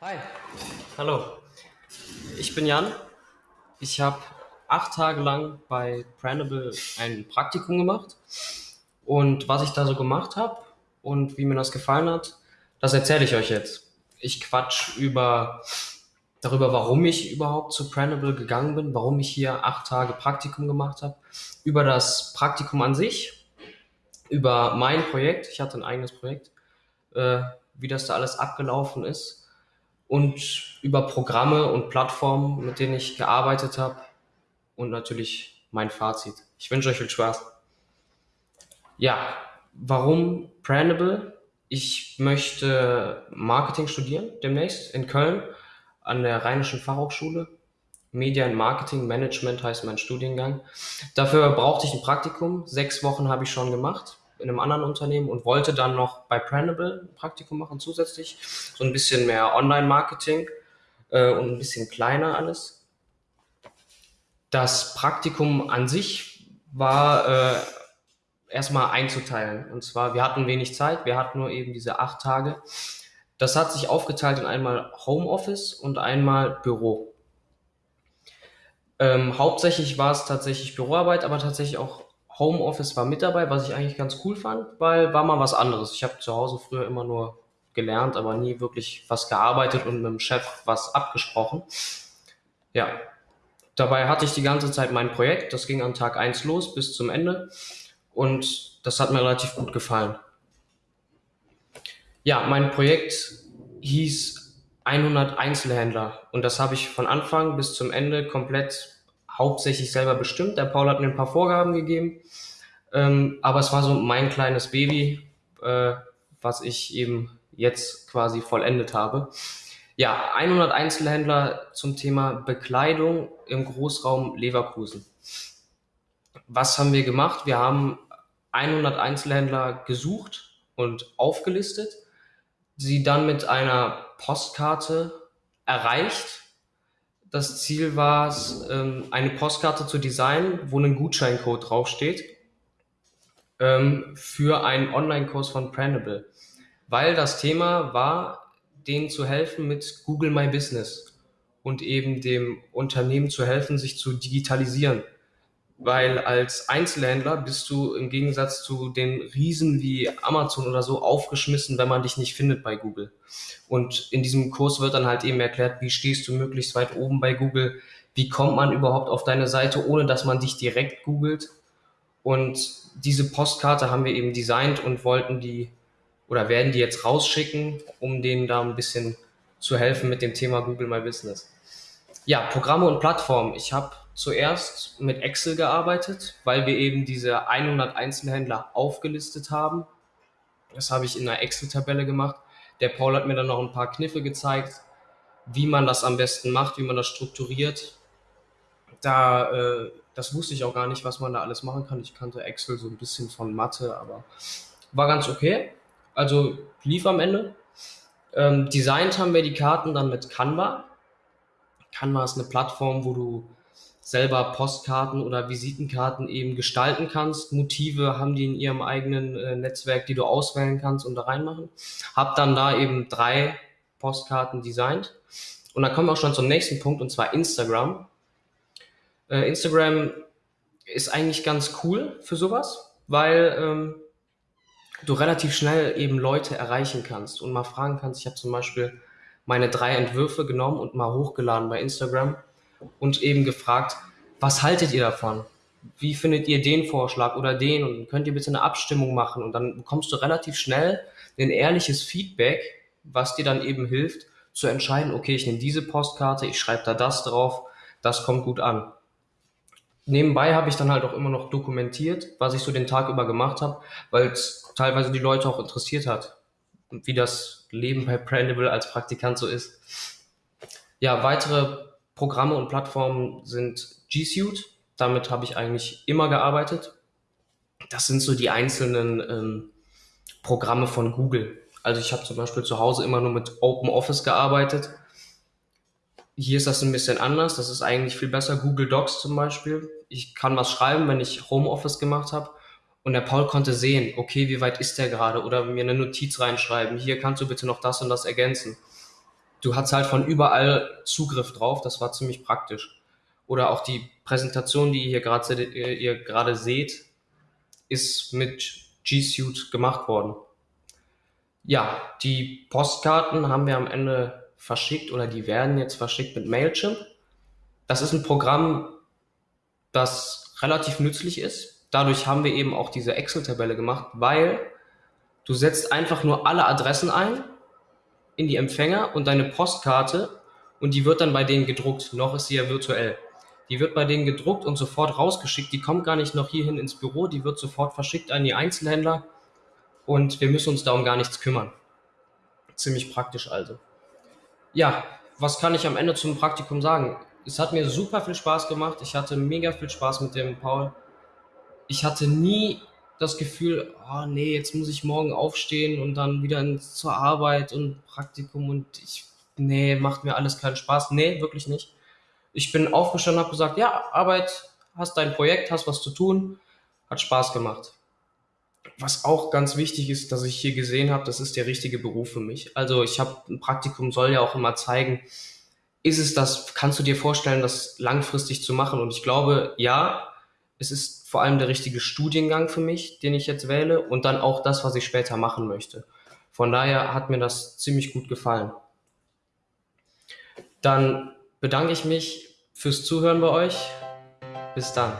Hi, hallo. Ich bin Jan. Ich habe acht Tage lang bei Pranible ein Praktikum gemacht. Und was ich da so gemacht habe und wie mir das gefallen hat, das erzähle ich euch jetzt. Ich quatsch über darüber, warum ich überhaupt zu Pranible gegangen bin, warum ich hier acht Tage Praktikum gemacht habe, über das Praktikum an sich, über mein Projekt, ich hatte ein eigenes Projekt, äh, wie das da alles abgelaufen ist und über Programme und Plattformen, mit denen ich gearbeitet habe und natürlich mein Fazit. Ich wünsche euch viel Spaß. Ja, warum Pranible? Ich möchte Marketing studieren demnächst in Köln an der Rheinischen Fachhochschule. Media and Marketing Management heißt mein Studiengang. Dafür brauchte ich ein Praktikum. Sechs Wochen habe ich schon gemacht in einem anderen Unternehmen und wollte dann noch bei Pranible ein Praktikum machen zusätzlich. So ein bisschen mehr Online-Marketing äh, und ein bisschen kleiner alles. Das Praktikum an sich war äh, erstmal einzuteilen. Und zwar, wir hatten wenig Zeit, wir hatten nur eben diese acht Tage. Das hat sich aufgeteilt in einmal Homeoffice und einmal Büro. Ähm, hauptsächlich war es tatsächlich Büroarbeit, aber tatsächlich auch Homeoffice war mit dabei, was ich eigentlich ganz cool fand, weil war mal was anderes. Ich habe zu Hause früher immer nur gelernt, aber nie wirklich was gearbeitet und mit dem Chef was abgesprochen. Ja, dabei hatte ich die ganze Zeit mein Projekt. Das ging am Tag eins los bis zum Ende und das hat mir relativ gut gefallen. Ja, mein Projekt hieß 100 Einzelhändler und das habe ich von Anfang bis zum Ende komplett hauptsächlich selber bestimmt. Der Paul hat mir ein paar Vorgaben gegeben, ähm, aber es war so mein kleines Baby, äh, was ich eben jetzt quasi vollendet habe. Ja, 100 Einzelhändler zum Thema Bekleidung im Großraum Leverkusen. Was haben wir gemacht? Wir haben 100 Einzelhändler gesucht und aufgelistet, sie dann mit einer Postkarte erreicht das Ziel war es, ähm, eine Postkarte zu designen, wo ein Gutscheincode draufsteht ähm, für einen Online-Kurs von Pranible. Weil das Thema war, denen zu helfen mit Google My Business und eben dem Unternehmen zu helfen, sich zu digitalisieren weil als Einzelhändler bist du im Gegensatz zu den Riesen wie Amazon oder so aufgeschmissen, wenn man dich nicht findet bei Google. Und in diesem Kurs wird dann halt eben erklärt, wie stehst du möglichst weit oben bei Google, wie kommt man überhaupt auf deine Seite, ohne dass man dich direkt googelt. Und diese Postkarte haben wir eben designt und wollten die oder werden die jetzt rausschicken, um denen da ein bisschen zu helfen mit dem Thema Google My Business. Ja, Programme und Plattformen. Ich habe zuerst mit Excel gearbeitet, weil wir eben diese 100 Einzelhändler aufgelistet haben. Das habe ich in einer Excel-Tabelle gemacht. Der Paul hat mir dann noch ein paar Kniffe gezeigt, wie man das am besten macht, wie man das strukturiert. Da, äh, das wusste ich auch gar nicht, was man da alles machen kann. Ich kannte Excel so ein bisschen von Mathe, aber war ganz okay. Also lief am Ende. Ähm, designt haben wir die Karten dann mit Canva. Canva ist eine Plattform, wo du selber Postkarten oder Visitenkarten eben gestalten kannst. Motive haben die in ihrem eigenen äh, Netzwerk, die du auswählen kannst und da reinmachen. Hab dann da eben drei Postkarten designt. Und dann kommen wir auch schon zum nächsten Punkt und zwar Instagram. Äh, Instagram ist eigentlich ganz cool für sowas, weil ähm, du relativ schnell eben Leute erreichen kannst und mal fragen kannst. Ich habe zum Beispiel meine drei Entwürfe genommen und mal hochgeladen bei Instagram und eben gefragt, was haltet ihr davon? Wie findet ihr den Vorschlag oder den? Und könnt ihr bitte eine Abstimmung machen? Und dann bekommst du relativ schnell ein ehrliches Feedback, was dir dann eben hilft, zu entscheiden, okay, ich nehme diese Postkarte, ich schreibe da das drauf, das kommt gut an. Nebenbei habe ich dann halt auch immer noch dokumentiert, was ich so den Tag über gemacht habe, weil es teilweise die Leute auch interessiert hat, wie das Leben bei Brandable als Praktikant so ist. Ja, weitere Programme und Plattformen sind G Suite. Damit habe ich eigentlich immer gearbeitet. Das sind so die einzelnen ähm, Programme von Google. Also ich habe zum Beispiel zu Hause immer nur mit Open Office gearbeitet. Hier ist das ein bisschen anders. Das ist eigentlich viel besser. Google Docs zum Beispiel. Ich kann was schreiben, wenn ich Homeoffice gemacht habe. Und der Paul konnte sehen, okay, wie weit ist der gerade? Oder mir eine Notiz reinschreiben. Hier kannst du bitte noch das und das ergänzen. du hattest halt von überall Zugriff drauf, das war ziemlich praktisch. Oder auch die Präsentation, die ihr gerade ihr gerade seht, ist mit G Suite gemacht worden. Ja, die Postkarten haben wir am Ende verschickt oder die werden jetzt verschickt mit Mailchimp. Das ist ein Programm, das relativ nützlich ist. Dadurch haben wir eben auch diese Excel-Tabelle gemacht, weil du setzt einfach nur alle Adressen ein in die Empfänger und deine Postkarte und die wird dann bei denen gedruckt. Noch ist sie ja virtuell. Die wird bei denen gedruckt und sofort rausgeschickt. Die kommt gar nicht noch hierhin ins Büro, die wird sofort verschickt an die Einzelhändler und wir müssen uns da um gar nichts kümmern. Ziemlich praktisch also. Ja, was kann ich am Ende zum Praktikum sagen? Es hat mir super viel Spaß gemacht. Ich hatte mega viel Spaß mit dem Paul. Ich hatte nie das Gefühl, oh nee, jetzt muss ich morgen aufstehen und dann wieder ins, zur Arbeit und Praktikum und ich, nee, macht mir alles keinen Spaß. Nee, wirklich nicht. Ich bin aufgestanden und habe gesagt, ja, Arbeit, hast dein Projekt, hast was zu tun, hat Spaß gemacht. Was auch ganz wichtig ist, dass ich hier gesehen habe, das ist der richtige Beruf für mich. Also ich habe ein Praktikum soll ja auch immer zeigen, ist es das, kannst du dir vorstellen, das langfristig zu machen? Und ich glaube, ja, es ist vor allem der richtige Studiengang für mich, den ich jetzt wähle und dann auch das, was ich später machen möchte. Von daher hat mir das ziemlich gut gefallen. Dann bedanke ich mich fürs Zuhören bei euch. Bis dann.